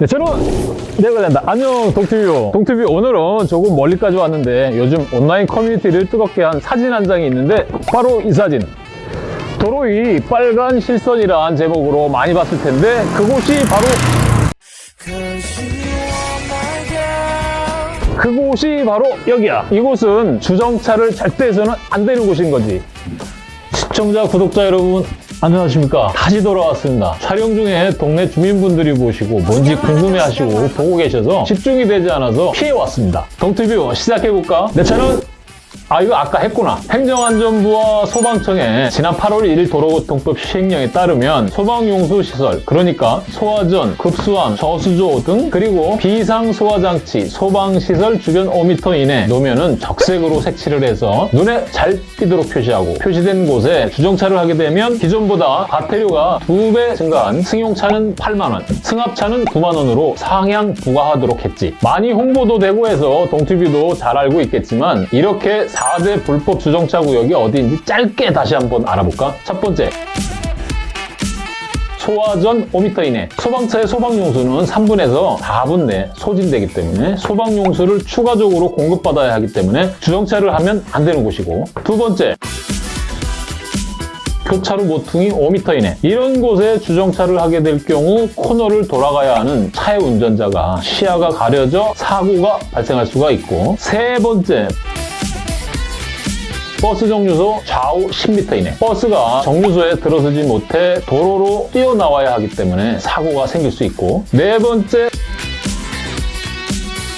네, 저는 내가 된다. 안녕, 동티뷰. 동티뷰 오늘은 조금 멀리까지 왔는데 요즘 온라인 커뮤니티를 뜨겁게 한 사진 한 장이 있는데 바로 이 사진. 도로 위 빨간 실선이란 제목으로 많이 봤을 텐데 그곳이 바로 그곳이 바로 여기야. 이곳은 주정차를 절대 해서는 안 되는 곳인 거지. 시청자, 구독자 여러분 안녕하십니까. 다시 돌아왔습니다. 촬영 중에 동네 주민분들이 보시고 뭔지 궁금해하시고 보고 계셔서 집중이 되지 않아서 피해왔습니다. 동티뷰 시작해볼까? 내 차는 아 이거 아까 했구나. 행정안전부와 소방청의 지난 8월 1일 도로교통법 시행령에 따르면 소방용수시설 그러니까 소화전, 급수함, 저수조 등 그리고 비상소화장치, 소방시설 주변 5m 이내 노면은 적색으로 색칠을 해서 눈에 잘 띄도록 표시하고 표시된 곳에 주정차를 하게 되면 기존보다 과태료가 2배 증가한 승용차는 8만원, 승합차는 9만원으로 상향 부과하도록 했지. 많이 홍보도 되고 해서 동티뷰도 잘 알고 있겠지만 이렇게 4대 불법 주정차 구역이 어디인지 짧게 다시 한번 알아볼까? 첫 번째, 소화전 5m 이내 소방차의 소방용수는 3분에서 4분 내 소진되기 때문에 소방용수를 추가적으로 공급받아야 하기 때문에 주정차를 하면 안 되는 곳이고. 두 번째, 교차로 모퉁이 5m 이내. 이런 곳에 주정차를 하게 될 경우 코너를 돌아가야 하는 차의 운전자가 시야가 가려져 사고가 발생할 수가 있고. 세 번째 버스 정류소 좌우 10m 이내. 버스가 정류소에 들어서지 못해 도로로 뛰어나와야 하기 때문에 사고가 생길 수 있고. 네 번째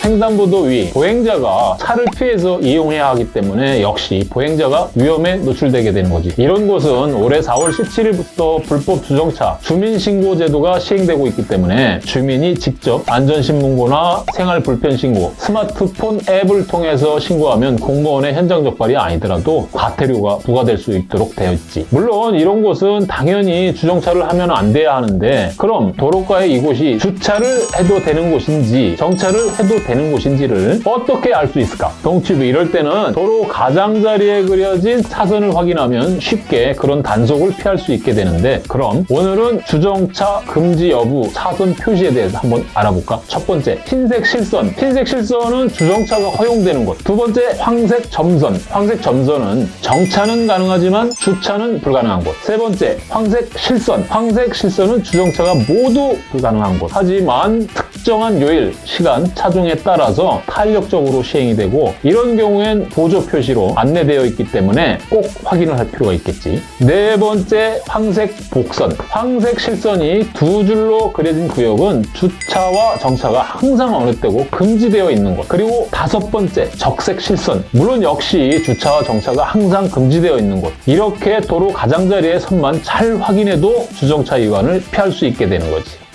횡단보도 위 보행자가 차를 피해서 이용해야 하기 때문에 역시 보행자가 위험에 노출되게 되는 거지. 이런 곳은 올해 4월 17일부터 불법 주정차 주민신고 제도가 시행되고 있기 때문에 주민이 직접 안전신문고나 생활불편신고, 스마트폰 앱을 통해서 신고하면 공무원의 현장 적발이 아니더라도 과태료가 부과될 수 있도록 되어 있지. 물론 이런 곳은 당연히 주정차를 하면 안 돼야 하는데 그럼 도로가에 이곳이 주차를 해도 되는 곳인지 정차를 해도 되는 곳인지를 어떻게 알 수 있을까? 동치부 이럴 때는 도로 가장자리에 그려진 차선을 확인하면 쉽게 그런 단속을 피할 수 있게 되는데 그럼 오늘은 주정차 금지 여부 차선 표시에 대해서 한번 알아볼까? 첫 번째, 흰색 실선. 흰색 실선은 주정차가 허용되는 곳. 두 번째, 황색 점선. 황색 점선은 정차는 가능하지만 주차는 불가능한 곳. 세 번째, 황색 실선. 황색 실선은 주정차가 모두 불가능한 곳. 하지만 특정한 요일, 시간, 차종에 따라서 탄력적으로 시행이 되고 이런 경우엔 보조 표시로 안내되어 있기 때문에 꼭 확인을 할 필요가 있겠지. 네 번째 황색 복선. 황색 실선이 두 줄로 그려진 구역은 주차와 정차가 항상 어느 때고 금지되어 있는 곳. 그리고 다섯 번째 적색 실선. 물론 역시 주차와 정차가 항상 금지되어 있는 곳. 이렇게 도로 가장자리의 선만 잘 확인해도 주정차 위반을 피할 수 있게 되는 거지.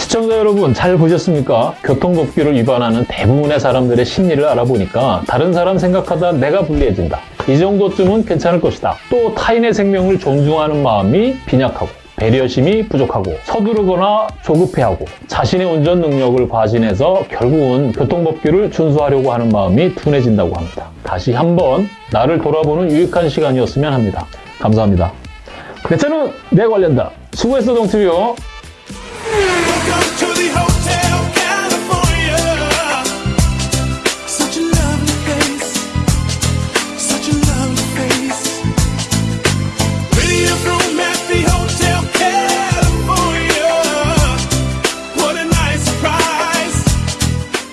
시청자 여러분 잘 보셨습니까? 교통법규를 위반하는 대부분의 사람들의 심리를 알아보니까 다른 사람 생각하다 내가 불리해진다. 이 정도쯤은 괜찮을 것이다. 또 타인의 생명을 존중하는 마음이 빈약하고 배려심이 부족하고 서두르거나 조급해하고 자신의 운전 능력을 과신해서 결국은 교통법규를 준수하려고 하는 마음이 둔해진다고 합니다. 다시 한번 나를 돌아보는 유익한 시간이었으면 합니다. 감사합니다. 내 차는 내 관련다. 수고했어 동티뷰. Welcome to the